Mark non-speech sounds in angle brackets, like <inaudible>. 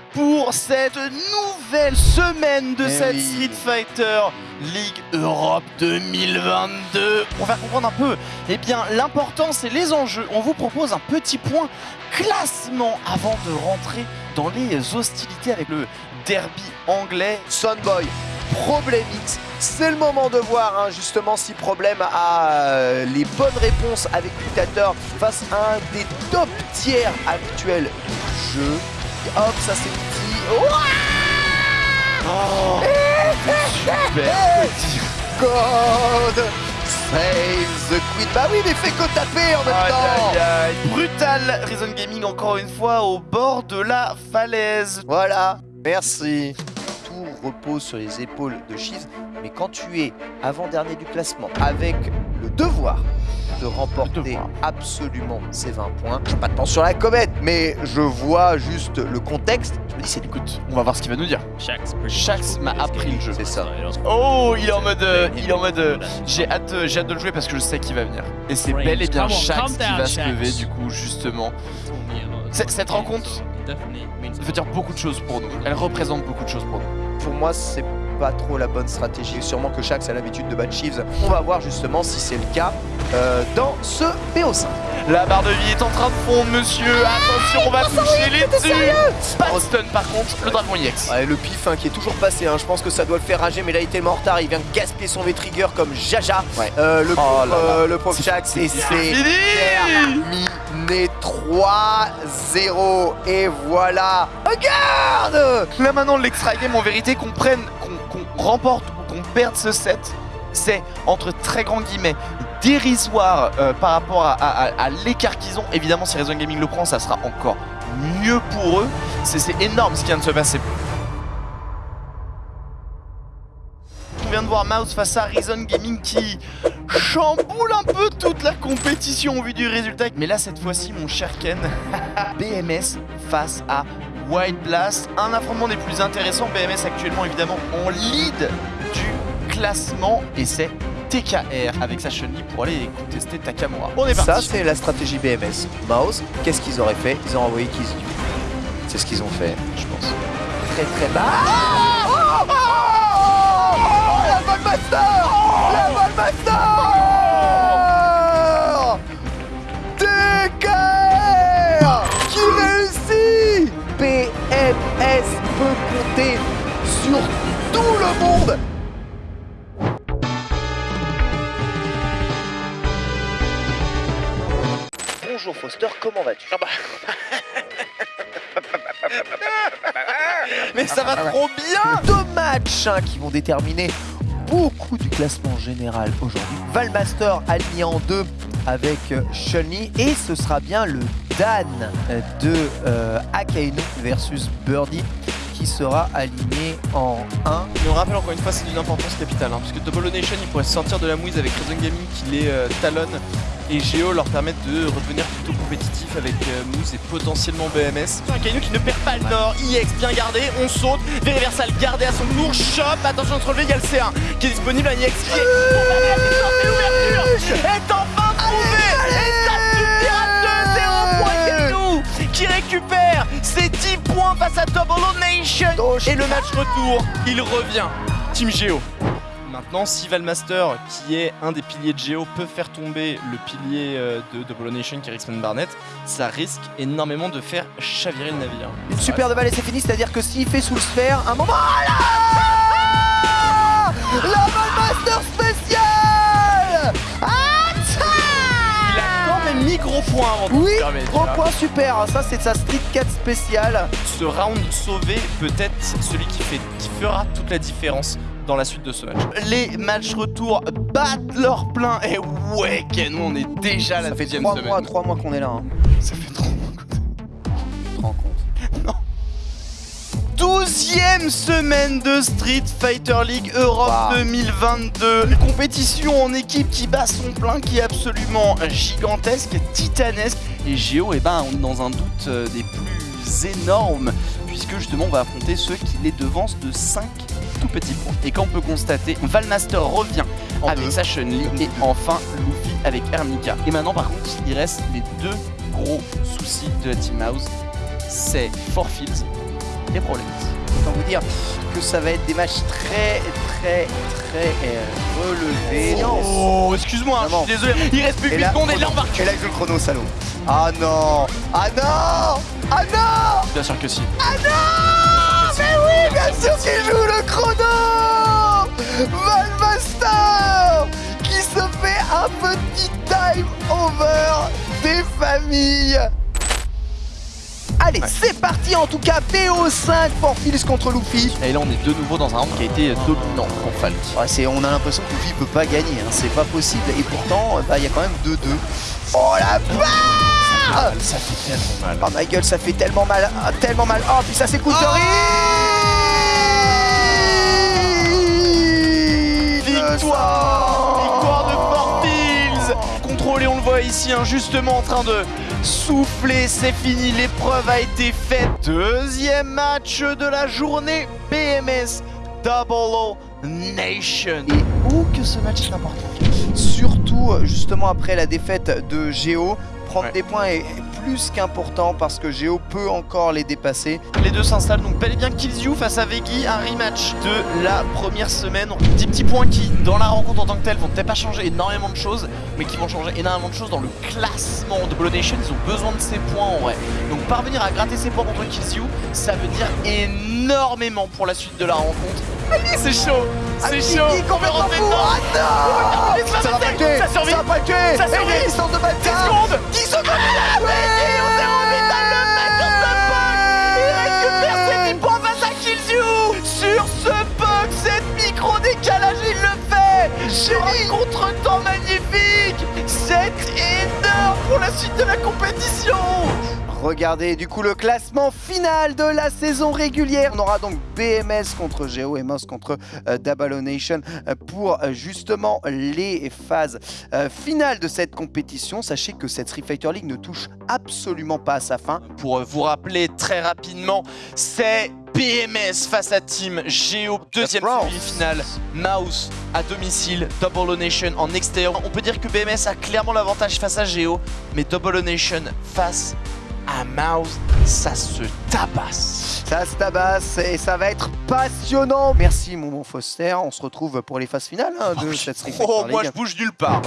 pour cette nouvelle semaine de Eh cette oui. Street Fighter League Europe 2022. Pour faire comprendre un peu eh bien, l'importance et les enjeux, on vous propose un petit point classement avant de rentrer dans les hostilités avec le derby anglais. Sunboy, Problem X, c'est le moment de voir hein, justement si Problème a euh, les bonnes réponses avec Dictator face à un des top tiers actuels du jeu. Hop, ça c'est petit. Ouah Oh, super petit. God Save the Queen. Bah oui, mais fais que taper en même Aïe, temps. aïe, aïe. Brutal Reason Gaming encore une fois au bord de la falaise. Voilà, merci. Tout repose sur les épaules de Cheese, mais quand tu es avant-dernier du classement, avec le devoir de remporter absolument ces 20 points, je pas de temps sur la comète, mais je vois juste le contexte, je me dis c'est Écoute, on va voir ce qu'il va nous dire. Shax m'a appris le jeu. c'est ça. Oh, il est en mode, euh, il est en mode. euh, j'ai hâte, euh, j'ai hâte de le jouer parce que je sais qu'il va venir. Et c'est bel et bien Shax qui va se lever du coup justement. Cette- cette rencontre veut dire beaucoup de choses pour nous. Elle représente beaucoup de choses pour nous. Pour moi, c'est pas trop la bonne stratégie. Sûrement que Shax a l'habitude de battre Chiefs. On va voir justement si c'est le cas euh, dans ce PO5. La barre de vie est en train de fondre, monsieur. Attention, on va toucher les dessus. Pas de stun par contre, le dragon EX. Ouais, le pif hein, qui est toujours passé, hein. je pense que ça doit le faire rager, mais là il est tellement en retard, il vient de gaspiller son V-Trigger comme Jaja, Ouais. Euh, le, Oh pauvre, là là. euh, le pauvre Shax, et c'est terminé 3-0, et voilà Regarde Là maintenant, l'extra game en vérité qu'on prenne, remporte ou qu'on perde ce set, c'est entre très grands guillemets dérisoire euh, par rapport à, à- l'écart qu'ils ont. Évidemment, si Reason Gaming le prend, ça sera encore mieux pour eux. C'est c'est énorme ce qui vient de se passer. On vient de voir Mouse face à Reason Gaming qui chamboule un peu toute la compétition au vu du résultat. Mais là, cette fois-ci, mon cher Ken, <laughs> BMS face à White Blast. Un affrontement des plus intéressants. BMS actuellement, évidemment, en lead du classement. Et c'est TKR avec sa chenille pour aller contester Takamura. On est Ça parti. c'est la stratégie BMS. Mouse, qu'est-ce qu'ils auraient fait Ils ont envoyé Kizu. C'est ce qu'ils ont fait, je pense. Très très bas. Oh, oh, oh, oh, La Bonjour Foster, comment vas-tu Mais ça va trop bien Deux matchs hein, qui vont déterminer beaucoup du classement général aujourd'hui. Valmaster aligné en deux avec euh, Chun-Li et ce sera bien le Dan euh, de euh, Akainu versus Birdie qui sera aligné en 1. Mais on rappelle encore une fois, c'est d'une importance capitale, hein, parce que Double Nation, il pourrait sortir de la mouise avec Reason Gaming qui les euh, talonne et Geo leur permettent de redevenir plutôt compétitif avec euh, Moose et potentiellement BMS. Un Kainu qui ne perd pas le nord, IX bien gardé, on saute, Veriversal gardé à son tour, chop, attention de se relever, il y a le C1 qui est disponible, un IX qui est et l'ouverture est enfin trouvée Et ça suffira 2-0 pour Kainu qui récupère ses 10 points face à Double Nation. Et le match retour, il revient. Team Geo. Maintenant, si Valmaster, qui est un des piliers de Geo, peut faire tomber le pilier euh, de Double Nation qui est Rixman Barnett, ça risque énormément de faire chavirer le navire. Une super de balle et c'est fini, c'est-à-dire que s'il fait sous le sphère, un moment... Ah là La Valmaster spéciale Il a quand même mis gros point avant de Oui, gros point super, ça c'est sa Street 4 spéciale. Ce round sauvé peut être celui qui, fait, qui fera toute la différence dans la suite de ce match. Les matchs retour battent leur plein et ouais Ken, on est déjà à la Ça fait deuxième 3 semaine. mois, 3 mois qu'on est là. Hein. Ça fait trop Tu te rends compte? <laughs> 12e semaine de Street Fighter League Europe Wow. 2022. Une compétition en équipe qui bat son plein, qui est absolument gigantesque, titanesque. Et Géo, eh ben, on est dans un doute euh, des plus énormes, puisque justement on va affronter ceux qui les devancent de 5 tout petits points. Et quand on peut constater, Valmaster revient En avec deux. sa Chun-Li et enfin Luffy avec Hermika. Et maintenant par contre, il reste les deux gros soucis de la Team House. C'est Fields les problèmes. Autant vous dire que ça va être des matchs très, très, très euh, relevés. Oh, excuse-moi, je suis désolé. Il reste plus que 8 secondes et là on va Et là, joue le chrono, salaud. Ah non Ah non Ah non Bien sûr que si. Ah non Mais oui, bien sûr qu'il joue le petit time over des familles Allez, c'est parti en tout cas, BO5 pour Fils contre Luffy. Et là on est de nouveau dans un round qui a été dominant pour Falk. Ouais, c'est- on a l'impression que Luffy peut pas gagner, hein, c'est pas possible. Et pourtant, euh, bah, il y a quand même 2-2. Oh la barre Ça fait tellement mal. Oh ma gueule, ça fait tellement mal, ah, tellement mal. Oh, puis ça c'est coup de Victoire Hein, justement en train de souffler. C'est fini, l'épreuve a été faite. Deuxième match de la journée. BMS Double O Nation. Et où que ce match est important. Surtout, euh, justement, après la défaite de Géo, prendre Ouais. des points est plus qu'important parce que Géo peut encore les dépasser. Les deux s'installent donc bel et bien Killzoo face à Veggie, un rematch de la première semaine. 10 petits points qui, dans la rencontre en tant que telle, vont peut-être pas changer énormément de choses, mais qui vont changer énormément de choses dans le classement de Blood Nation. Ils ont besoin de ces points en vrai. Donc parvenir à gratter ces points contre Killzoo, ça veut dire énormément pour la suite de la rencontre. C'est chaud. C'est chaud. Complètement fou dedans. Ah non. Ça va survit. Ça va survit. les distance de 10 bataille secondes. 10 secondes Regardez du coup le classement final de la saison régulière. On aura donc BMS contre Geo et Moss contre euh, Double O Nation euh, pour euh, justement les phases euh, finales de cette compétition. Sachez que cette Street Fighter League ne touche absolument pas à sa fin. Pour vous rappeler très rapidement, c'est BMS face à Team Geo, deuxième demi-finale, Mouse à domicile, Double O Nation en extérieur. On peut dire que BMS a clairement l'avantage face à Geo, mais Double O Nation face à Mouse, ça se tabasse. Ça se tabasse et ça va être passionnant. Merci mon bon Foster. On se retrouve pour les phases finales hein, de cette Street Fighter Oh, moi je bouge nulle part.